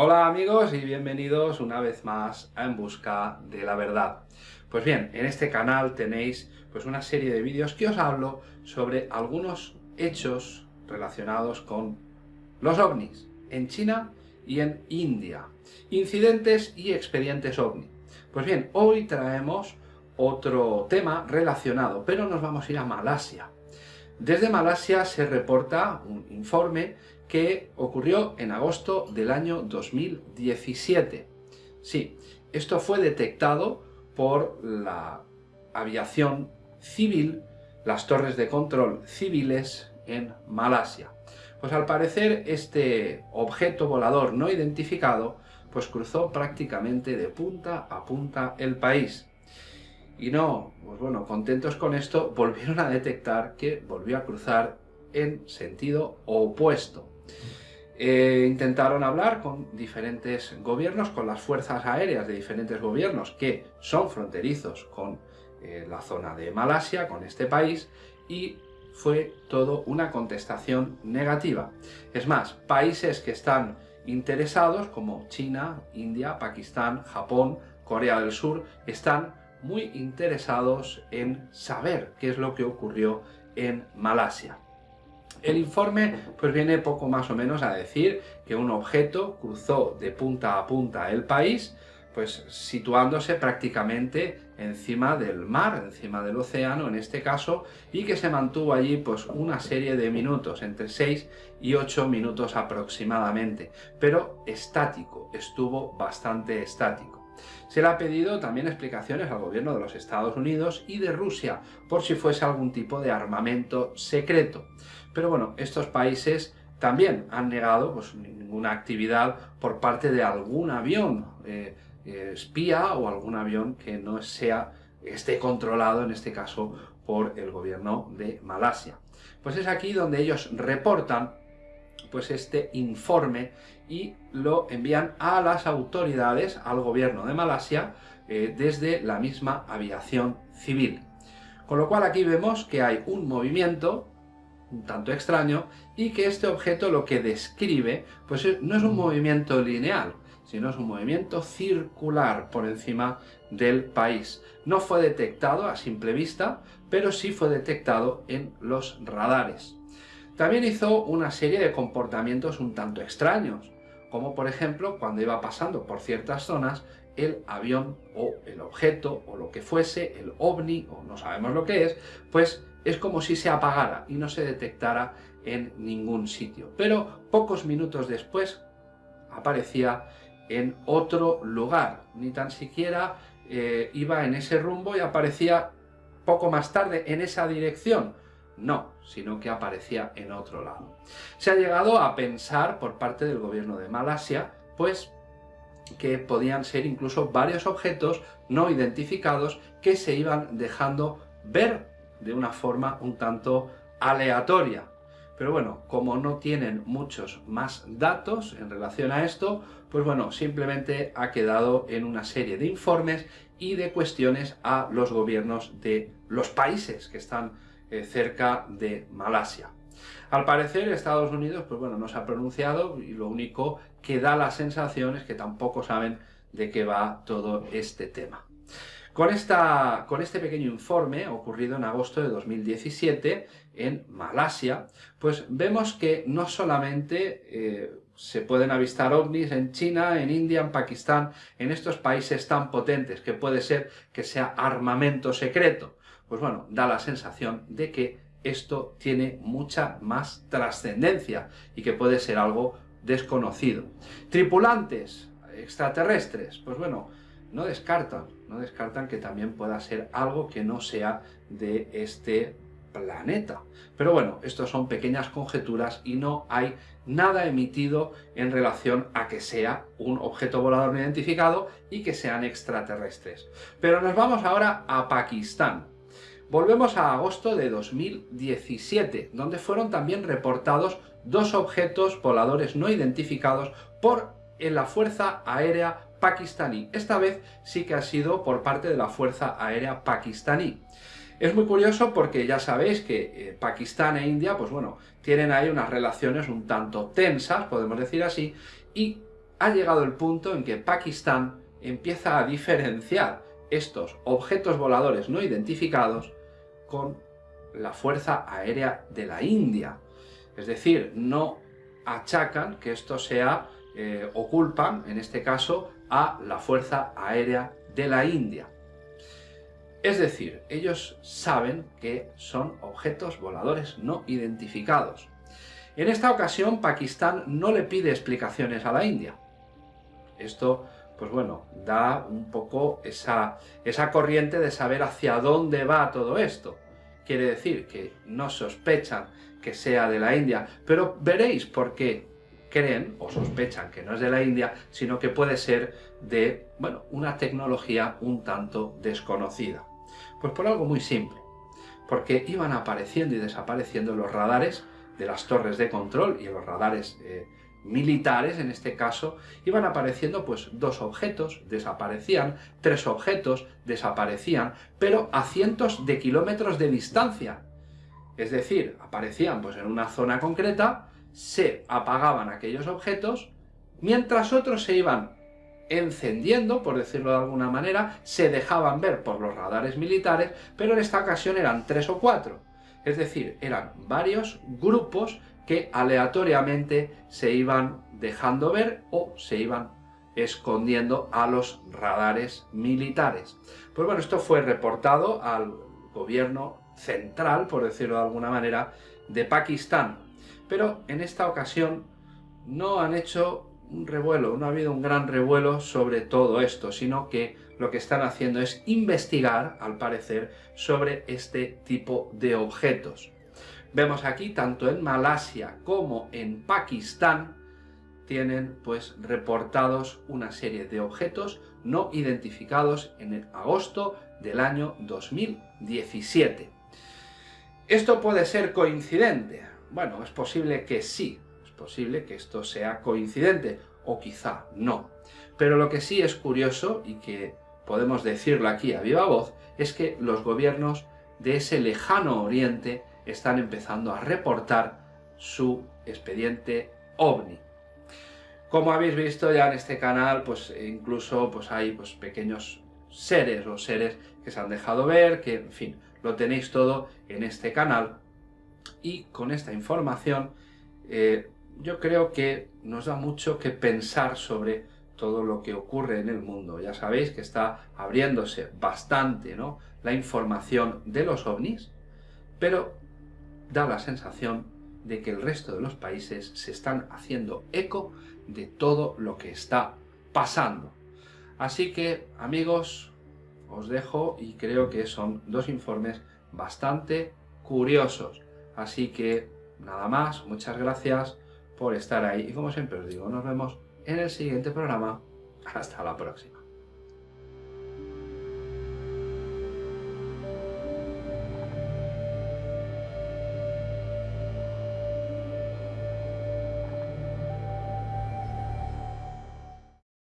Hola amigos y bienvenidos una vez más a En Busca de la Verdad. Pues bien, en este canal tenéis pues una serie de vídeos que os hablo sobre algunos hechos relacionados con los ovnis en China y en India. Incidentes y expedientes ovni. Pues bien, hoy traemos otro tema relacionado, pero nos vamos a ir a Malasia. Desde Malasia se reporta un informe que ocurrió en agosto del año 2017. Sí, esto fue detectado por la aviación civil, las torres de control civiles en Malasia. Pues al parecer este objeto volador no identificado pues cruzó prácticamente de punta a punta el país. Y no, pues bueno, contentos con esto, volvieron a detectar que volvió a cruzar en sentido opuesto. Eh, intentaron hablar con diferentes gobiernos, con las fuerzas aéreas de diferentes gobiernos que son fronterizos con eh, la zona de Malasia, con este país, y fue todo una contestación negativa. Es más, países que están interesados, como China, India, Pakistán, Japón, Corea del Sur, están muy interesados en saber qué es lo que ocurrió en Malasia. El informe pues viene poco más o menos a decir que un objeto cruzó de punta a punta el país, pues situándose prácticamente encima del mar, encima del océano en este caso, y que se mantuvo allí pues una serie de minutos, entre 6 y 8 minutos aproximadamente, pero estático, estuvo bastante estático. Se le ha pedido también explicaciones al gobierno de los Estados Unidos y de Rusia, por si fuese algún tipo de armamento secreto. Pero bueno, estos países también han negado pues, ninguna actividad por parte de algún avión eh, eh, espía o algún avión que no sea, esté controlado, en este caso, por el gobierno de Malasia. Pues es aquí donde ellos reportan pues este informe y lo envían a las autoridades, al gobierno de Malasia, eh, desde la misma aviación civil. Con lo cual aquí vemos que hay un movimiento un tanto extraño, y que este objeto lo que describe, pues no es un movimiento lineal, sino es un movimiento circular por encima del país. No fue detectado a simple vista, pero sí fue detectado en los radares. También hizo una serie de comportamientos un tanto extraños, como por ejemplo cuando iba pasando por ciertas zonas el avión o el objeto o lo que fuese, el ovni o no sabemos lo que es, pues es como si se apagara y no se detectara en ningún sitio. Pero pocos minutos después aparecía en otro lugar, ni tan siquiera eh, iba en ese rumbo y aparecía poco más tarde en esa dirección. No, sino que aparecía en otro lado. Se ha llegado a pensar por parte del gobierno de Malasia, pues que podían ser incluso varios objetos no identificados que se iban dejando ver de una forma un tanto aleatoria. Pero bueno, como no tienen muchos más datos en relación a esto, pues bueno, simplemente ha quedado en una serie de informes y de cuestiones a los gobiernos de los países que están eh, cerca de Malasia. Al parecer Estados Unidos, pues bueno, no se ha pronunciado y lo único que da la sensación es que tampoco saben de qué va todo este tema. Con, esta, con este pequeño informe, ocurrido en agosto de 2017 en Malasia, pues vemos que no solamente eh, se pueden avistar ovnis en China, en India, en Pakistán, en estos países tan potentes, que puede ser que sea armamento secreto. Pues bueno, da la sensación de que esto tiene mucha más trascendencia y que puede ser algo desconocido. Tripulantes extraterrestres, pues bueno, no descartan, no descartan que también pueda ser algo que no sea de este planeta. Pero bueno, estos son pequeñas conjeturas y no hay nada emitido en relación a que sea un objeto volador no identificado y que sean extraterrestres. Pero nos vamos ahora a Pakistán. Volvemos a agosto de 2017, donde fueron también reportados dos objetos voladores no identificados por la Fuerza Aérea pakistaní. Esta vez sí que ha sido por parte de la Fuerza Aérea pakistaní. Es muy curioso porque ya sabéis que eh, Pakistán e India, pues bueno, tienen ahí unas relaciones un tanto tensas, podemos decir así, y ha llegado el punto en que Pakistán empieza a diferenciar estos objetos voladores no identificados con la Fuerza Aérea de la India. Es decir, no achacan que esto sea, eh, o culpan, en este caso, a la Fuerza Aérea de la India. Es decir, ellos saben que son objetos voladores no identificados. En esta ocasión, Pakistán no le pide explicaciones a la India. Esto, pues bueno, da un poco esa, esa corriente de saber hacia dónde va todo esto. Quiere decir que no sospechan que sea de la India, pero veréis por qué creen o sospechan que no es de la India, sino que puede ser de, bueno, una tecnología un tanto desconocida. Pues por algo muy simple, porque iban apareciendo y desapareciendo los radares de las torres de control y los radares eh, militares, en este caso, iban apareciendo pues dos objetos, desaparecían, tres objetos, desaparecían, pero a cientos de kilómetros de distancia. Es decir, aparecían pues en una zona concreta, se apagaban aquellos objetos, mientras otros se iban encendiendo, por decirlo de alguna manera, se dejaban ver por los radares militares, pero en esta ocasión eran tres o cuatro. Es decir, eran varios grupos que aleatoriamente se iban dejando ver o se iban escondiendo a los radares militares. Pues bueno, esto fue reportado al gobierno central, por decirlo de alguna manera, de Pakistán. Pero en esta ocasión no han hecho un revuelo, no ha habido un gran revuelo sobre todo esto, sino que lo que están haciendo es investigar, al parecer, sobre este tipo de objetos. Vemos aquí, tanto en Malasia como en Pakistán, tienen pues reportados una serie de objetos no identificados en el agosto del año 2017. ¿Esto puede ser coincidente? Bueno, es posible que sí, posible que esto sea coincidente, o quizá no. Pero lo que sí es curioso, y que podemos decirlo aquí a viva voz, es que los gobiernos de ese lejano oriente están empezando a reportar su expediente OVNI. Como habéis visto ya en este canal, pues incluso pues, hay pues, pequeños seres o seres que se han dejado ver, que en fin, lo tenéis todo en este canal. Y con esta información eh, yo creo que nos da mucho que pensar sobre todo lo que ocurre en el mundo. Ya sabéis que está abriéndose bastante ¿no? la información de los ovnis, pero da la sensación de que el resto de los países se están haciendo eco de todo lo que está pasando. Así que, amigos, os dejo y creo que son dos informes bastante curiosos. Así que, nada más, muchas gracias por estar ahí. Y como siempre os digo, nos vemos en el siguiente programa. Hasta la próxima.